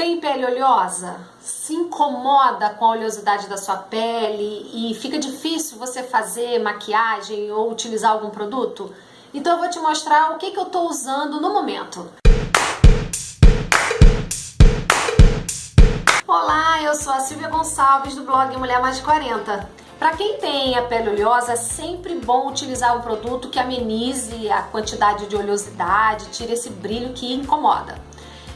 Tem pele oleosa? Se incomoda com a oleosidade da sua pele e fica difícil você fazer maquiagem ou utilizar algum produto? Então eu vou te mostrar o que, que eu estou usando no momento. Olá, eu sou a Silvia Gonçalves do blog Mulher Mais de 40. Para quem tem a pele oleosa, é sempre bom utilizar um produto que amenize a quantidade de oleosidade, tire esse brilho que incomoda.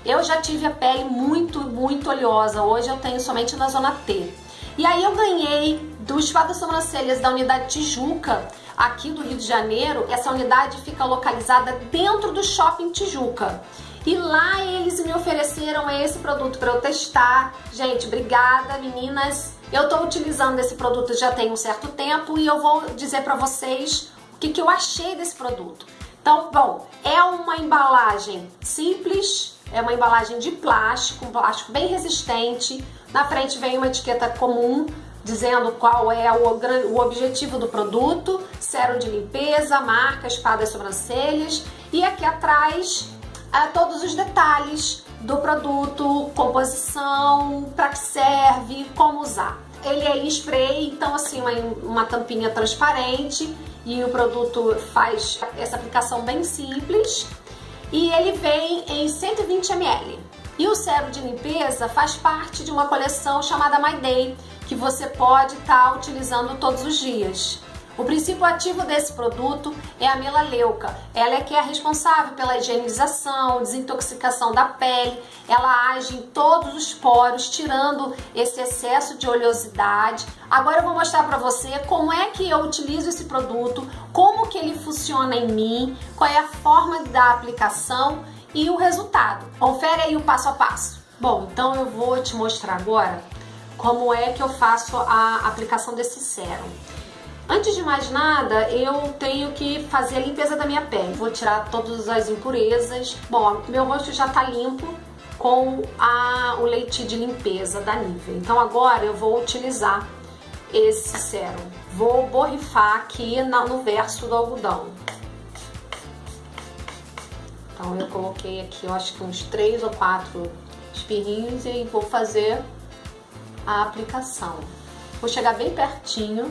Eu já tive a pele muito, muito oleosa. Hoje eu tenho somente na zona T. E aí eu ganhei do das Sobrancelhas da unidade Tijuca, aqui do Rio de Janeiro. Essa unidade fica localizada dentro do Shopping Tijuca. E lá eles me ofereceram esse produto para eu testar. Gente, obrigada meninas. Eu estou utilizando esse produto já tem um certo tempo e eu vou dizer para vocês o que, que eu achei desse produto. Então, bom, é uma embalagem simples, é uma embalagem de plástico, um plástico bem resistente. Na frente vem uma etiqueta comum dizendo qual é o, objetivo do produto, sérum de limpeza, marca, espada e sobrancelhas. E aqui atrás é, todos os detalhes do produto, composição, para que serve, como usar. Ele é em spray, então assim, uma, uma tampinha transparente e o produto faz essa aplicação bem simples e ele vem em 120 ml. E o sérum de limpeza faz parte de uma coleção chamada My Day, que você pode estar tá utilizando todos os dias. O princípio ativo desse produto é a melaleuca. Ela é que é responsável pela higienização, desintoxicação da pele. Ela age em todos os poros, tirando esse excesso de oleosidade. Agora eu vou mostrar para você como é que eu utilizo esse produto, como que ele funciona em mim, qual é a forma da aplicação e o resultado. Confere aí o passo a passo. Bom, então eu vou te mostrar agora como é que eu faço a aplicação desse sérum. Antes de mais nada, eu tenho que fazer a limpeza da minha pele. Vou tirar todas as impurezas. Bom, meu rosto já tá limpo com a, o leite de limpeza da Nivea. Então agora eu vou utilizar esse sérum. Vou borrifar aqui na, no verso do algodão. Então eu coloquei aqui, eu acho que uns três ou quatro espirrinhos e vou fazer a aplicação. Vou chegar bem pertinho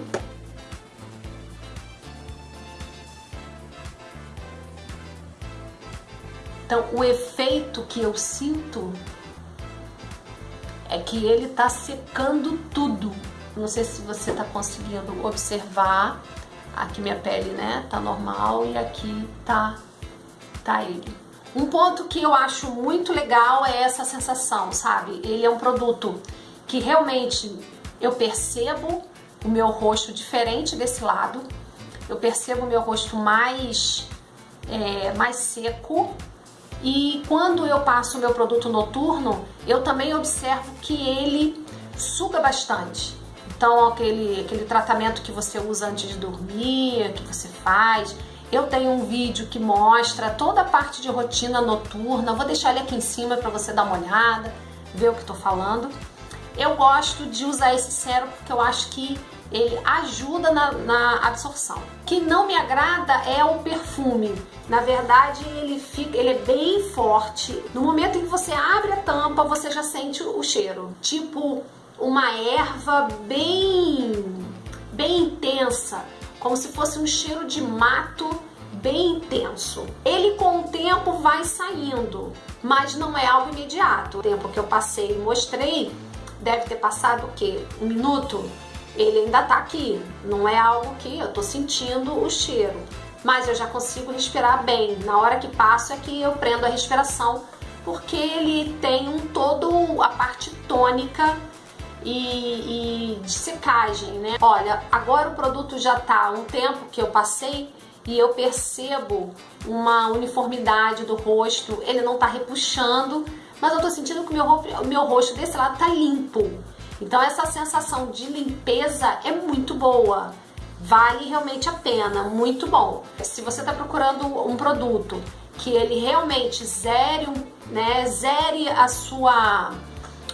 Então, o efeito que eu sinto é que ele tá secando tudo. Não sei se você tá conseguindo observar. Aqui minha pele, né, tá normal e aqui tá, tá ele. Um ponto que eu acho muito legal é essa sensação, sabe? Ele é um produto que realmente eu percebo o meu rosto diferente desse lado. Eu percebo o meu rosto mais, é, mais seco, e quando eu passo o meu produto noturno, eu também observo que ele suga bastante. Então, aquele, aquele tratamento que você usa antes de dormir, que você faz. Eu tenho um vídeo que mostra toda a parte de rotina noturna. Vou deixar ele aqui em cima para você dar uma olhada, ver o que estou falando. Eu gosto de usar esse sérum porque eu acho que ele ajuda na, na absorção. Que não me agrada é o perfume. Na verdade, ele, fica, ele é bem forte. No momento em que você abre a tampa, você já sente o cheiro. Tipo uma erva bem, bem intensa, como se fosse um cheiro de mato bem intenso. Ele com o tempo vai saindo, mas não é algo imediato. O tempo que eu passei e mostrei deve ter passado o quê? Um minuto? Ele ainda tá aqui. Não é algo que eu tô sentindo o cheiro, mas eu já consigo respirar bem. Na hora que passo é que eu prendo a respiração, porque ele tem um todo a parte tônica e, e de secagem, né? Olha, agora o produto já tá um tempo que eu passei e eu percebo uma uniformidade do rosto, ele não tá repuxando, mas eu tô sentindo que o meu, meu rosto desse lado tá limpo. Então essa sensação de limpeza é muito boa. Vale realmente a pena, muito bom. Se você está procurando um produto que ele realmente zere, né, zere a sua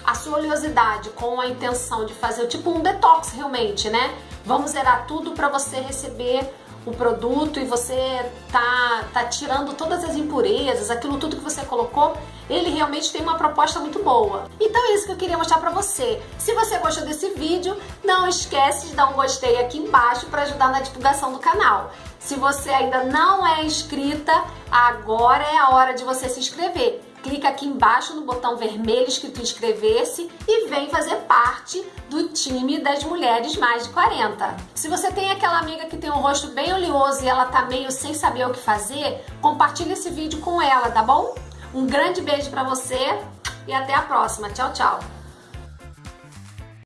a sua oleosidade com a intenção de fazer tipo um detox realmente, né? Vamos zerar tudo para você receber o produto e você tá, tá tirando todas as impurezas, aquilo tudo que você colocou, ele realmente tem uma proposta muito boa. Então é isso que eu queria mostrar pra você. Se você gostou desse vídeo, não esquece de dar um gostei aqui embaixo para ajudar na divulgação do canal. Se você ainda não é inscrita, agora é a hora de você se inscrever clica aqui embaixo no botão vermelho escrito inscrever-se e vem fazer parte do time das mulheres mais de 40. Se você tem aquela amiga que tem um rosto bem oleoso e ela tá meio sem saber o que fazer, compartilhe esse vídeo com ela, tá bom? Um grande beijo para você e até a próxima. Tchau, tchau!